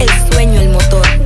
el sueño el motor.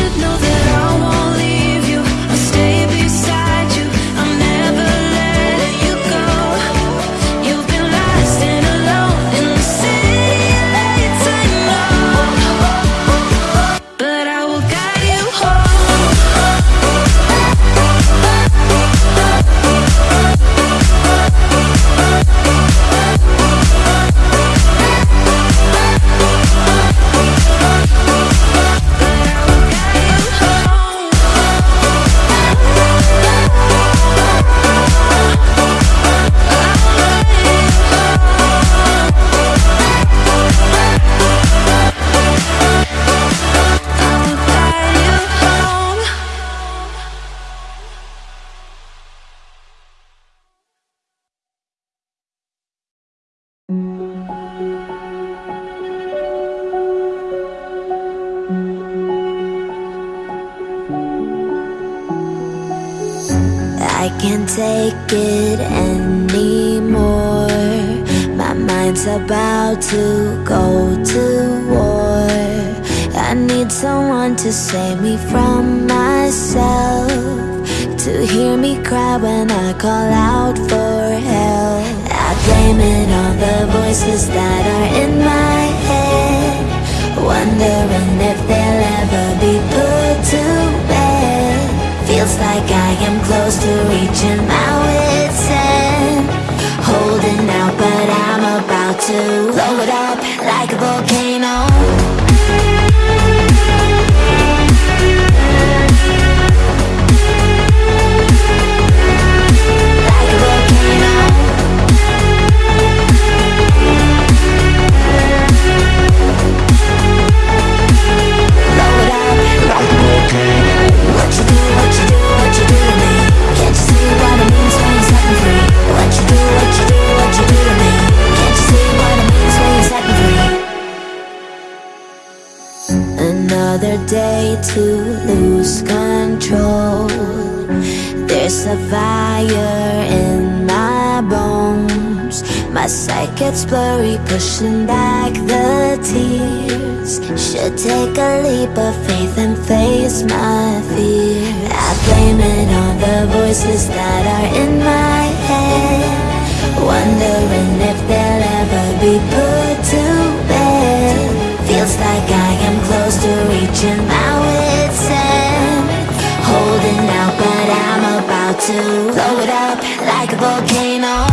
should know that take it anymore. My mind's about to go to war. I need someone to save me from myself To hear me cry when I call out for help. I blame it on the voices that are in my head Wondering if they'll ever be put to bed. Feels like I am close to reaching Stretching my wits and holding out But I'm about to blow it up like a volcano. leap of faith and face my fear. I blame it on the voices that are in my head Wondering if they'll ever be put to bed. Feels like I am close to reaching my wit's end. Holding out but I'm about to blow it up like a volcano.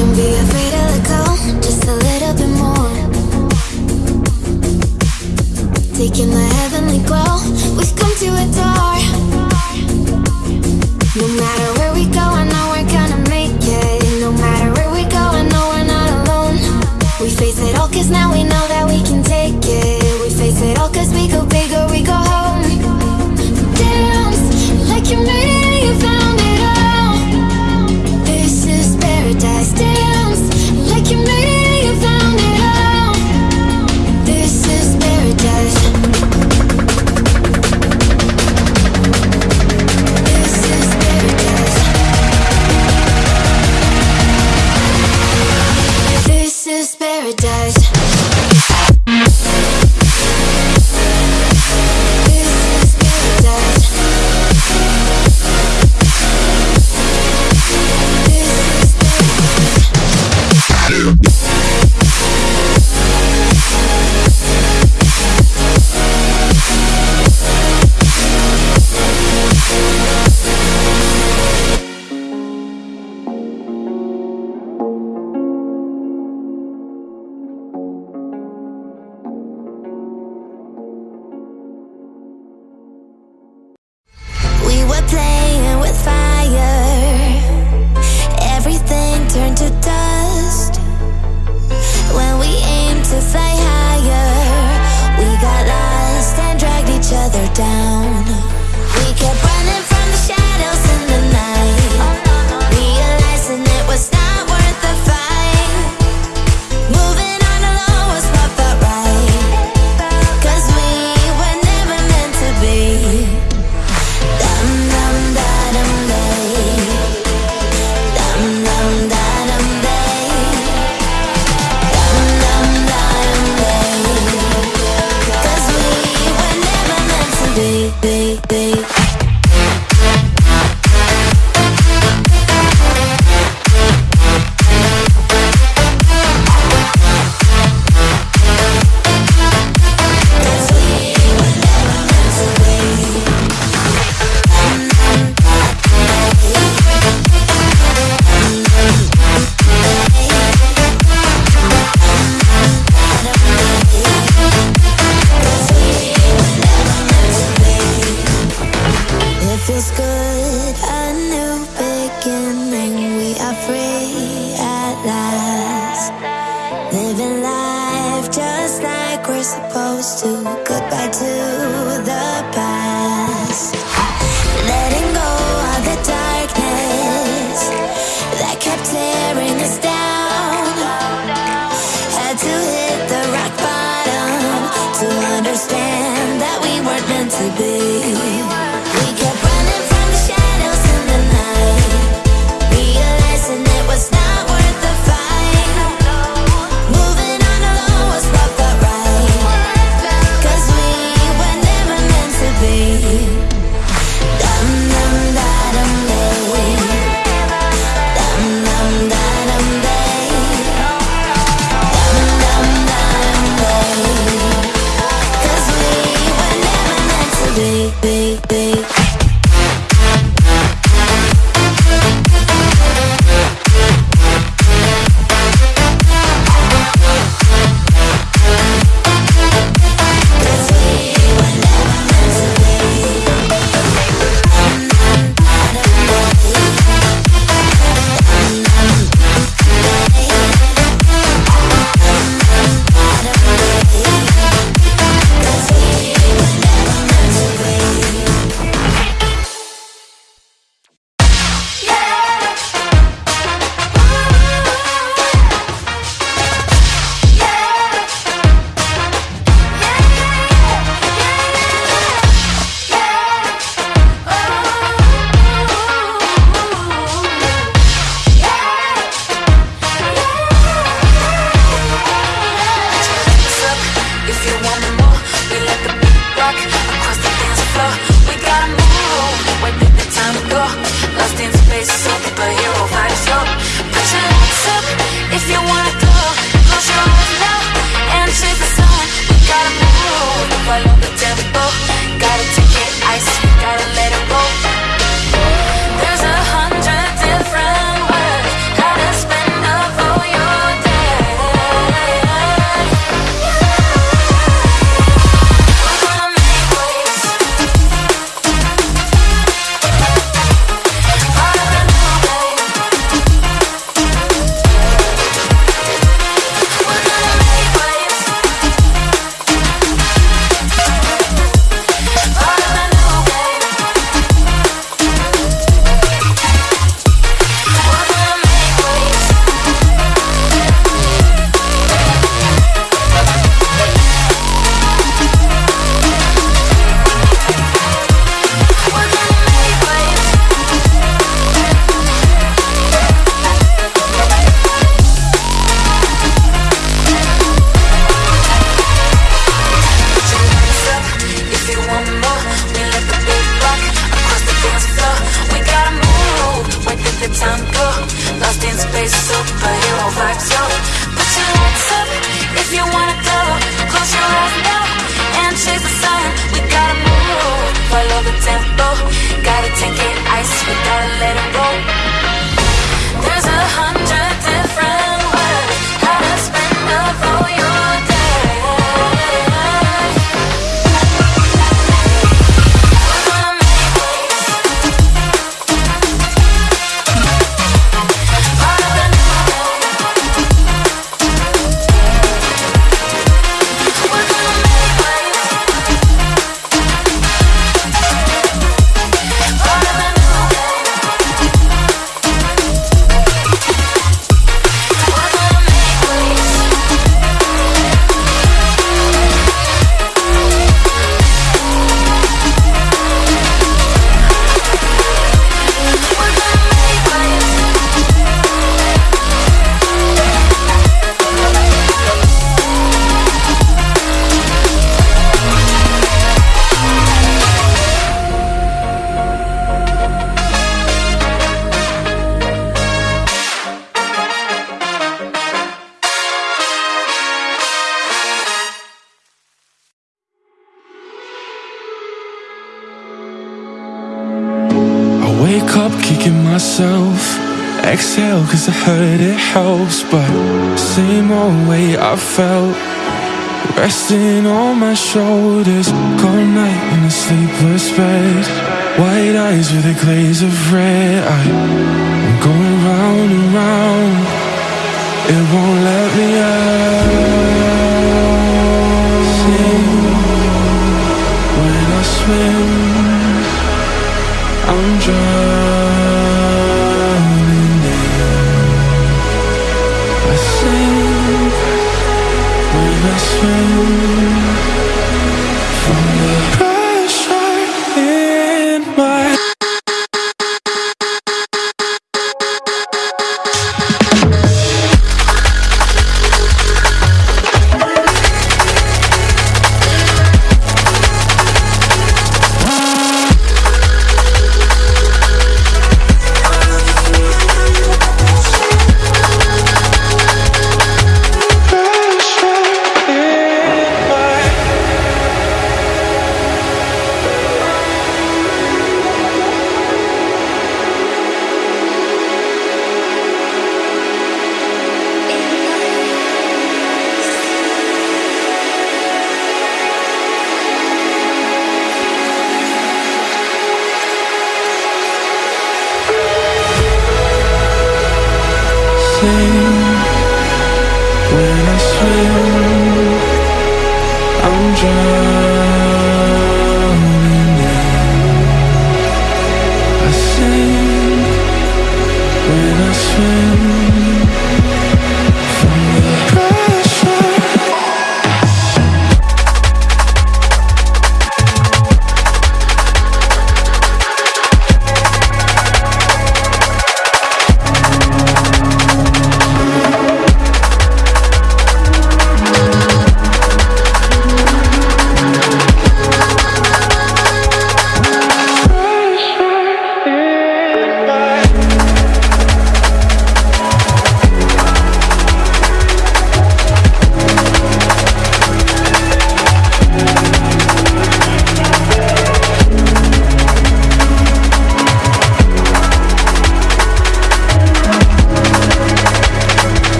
Don't be afraid to let go, just a little bit more. Taking the heavenly glow, we've come to adore No matter where we go, I know we're gonna make it. No matter where we go, I know we're not alone. We face it all cause now we know exhale cause I heard it helps But same old way I felt. Resting on my shoulders Cold night in a sleepless bed. White eyes with a glaze of red. I, am going round and round. It won't let me out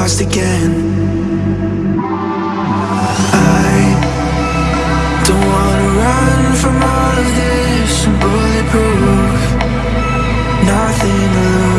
lost again. I don't wanna run from all of this bulletproof Nothing. to lose